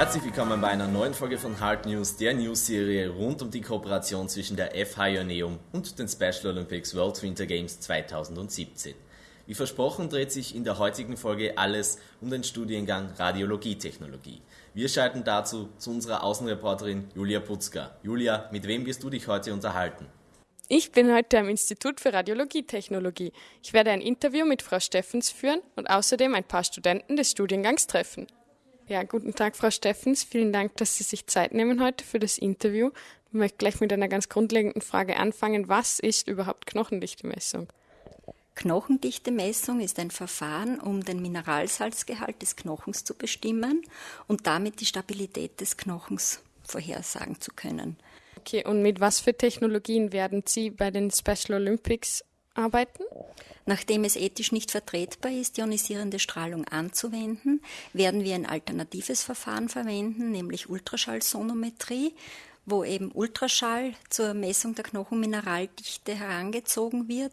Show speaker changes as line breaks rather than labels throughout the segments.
Herzlich willkommen bei einer neuen Folge von Hard News, der News-Serie rund um die Kooperation zwischen der FH Ioneum und den Special Olympics World Winter Games 2017. Wie versprochen dreht sich in der heutigen Folge alles um den Studiengang Radiologietechnologie. Wir schalten dazu zu unserer Außenreporterin Julia Putzka. Julia, mit wem wirst du dich heute unterhalten?
Ich bin heute am Institut für Radiologietechnologie. Ich werde ein Interview mit Frau Steffens führen und außerdem ein paar Studenten des Studiengangs treffen. Ja, guten Tag, Frau Steffens. Vielen Dank, dass Sie sich Zeit nehmen heute für das Interview. Ich möchte gleich mit einer ganz grundlegenden Frage anfangen. Was ist überhaupt Knochendichtemessung?
Knochendichtemessung ist ein Verfahren, um den Mineralsalzgehalt des Knochens zu bestimmen und damit die Stabilität des Knochens vorhersagen zu können.
Okay, und mit was für Technologien werden Sie bei den Special Olympics arbeiten?
Nachdem es ethisch nicht vertretbar ist, ionisierende Strahlung anzuwenden, werden wir ein alternatives Verfahren verwenden, nämlich Ultraschallsonometrie wo eben Ultraschall zur Messung der Knochenmineraldichte herangezogen wird.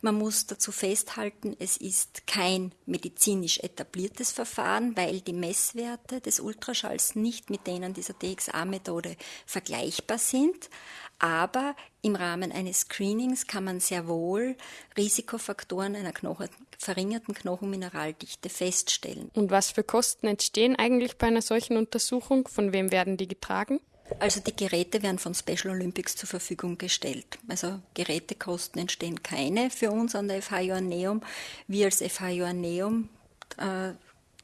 Man muss dazu festhalten, es ist kein medizinisch etabliertes Verfahren, weil die Messwerte des Ultraschalls nicht mit denen dieser DXA-Methode vergleichbar sind. Aber im Rahmen eines Screenings kann man sehr wohl Risikofaktoren einer Knochen verringerten Knochenmineraldichte feststellen.
Und was für Kosten entstehen eigentlich bei einer solchen Untersuchung? Von wem werden die getragen?
Also die Geräte werden von Special Olympics zur Verfügung gestellt. Also Gerätekosten entstehen keine für uns an der FH Joanneum. Wir als FH Joanneum äh,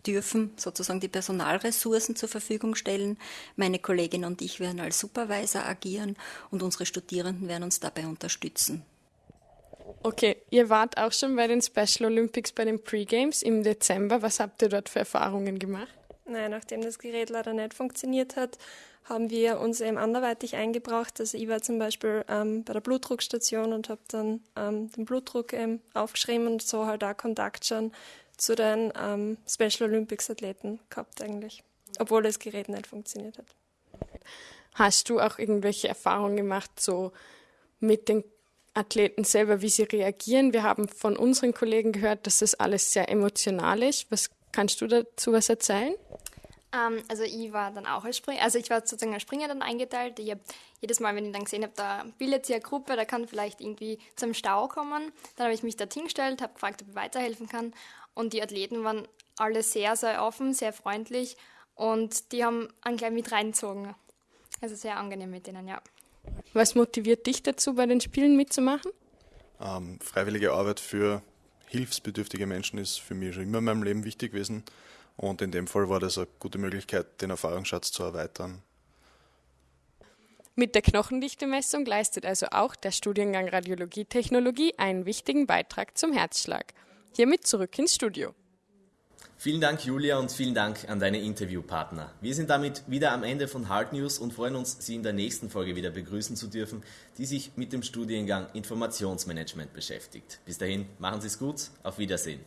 dürfen sozusagen die Personalressourcen zur Verfügung stellen. Meine Kollegin und ich werden als Supervisor agieren und unsere Studierenden werden uns dabei unterstützen.
Okay, ihr wart auch schon bei den Special Olympics bei den Pre-Games im Dezember. Was habt ihr dort für Erfahrungen gemacht?
Nein, nachdem das Gerät leider nicht funktioniert hat, haben wir uns eben anderweitig eingebracht. Also ich war zum Beispiel ähm, bei der Blutdruckstation und habe dann ähm, den Blutdruck eben aufgeschrieben und so halt auch Kontakt schon zu den ähm, Special Olympics Athleten gehabt eigentlich, obwohl das Gerät nicht funktioniert hat.
Hast du auch irgendwelche Erfahrungen gemacht, so mit den Athleten selber, wie sie reagieren? Wir haben von unseren Kollegen gehört, dass das alles sehr emotional ist. Was kannst du dazu was erzählen?
Ähm, also ich war dann auch als Springer, also ich war sozusagen als Springer dann eingeteilt. Ich habe jedes Mal, wenn ich dann gesehen habe, da bildet sich eine Gruppe, da kann vielleicht irgendwie zum Stau kommen, dann habe ich mich dort hingestellt, habe gefragt, ob ich weiterhelfen kann. Und die Athleten waren alle sehr, sehr offen, sehr freundlich und die haben einen gleich mit reingezogen. Also sehr angenehm mit denen, ja.
Was motiviert dich dazu, bei den Spielen mitzumachen?
Ähm, freiwillige Arbeit für hilfsbedürftige Menschen ist für mich schon immer in meinem Leben wichtig gewesen. Und in dem Fall war das eine gute Möglichkeit, den Erfahrungsschatz zu erweitern.
Mit der Knochendichtemessung leistet also auch der Studiengang Radiologietechnologie einen wichtigen Beitrag zum Herzschlag. Hiermit zurück ins Studio.
Vielen Dank, Julia, und vielen Dank an deine Interviewpartner. Wir sind damit wieder am Ende von Hard News und freuen uns, Sie in der nächsten Folge wieder begrüßen zu dürfen, die sich mit dem Studiengang Informationsmanagement beschäftigt. Bis dahin, machen Sie es gut, auf Wiedersehen.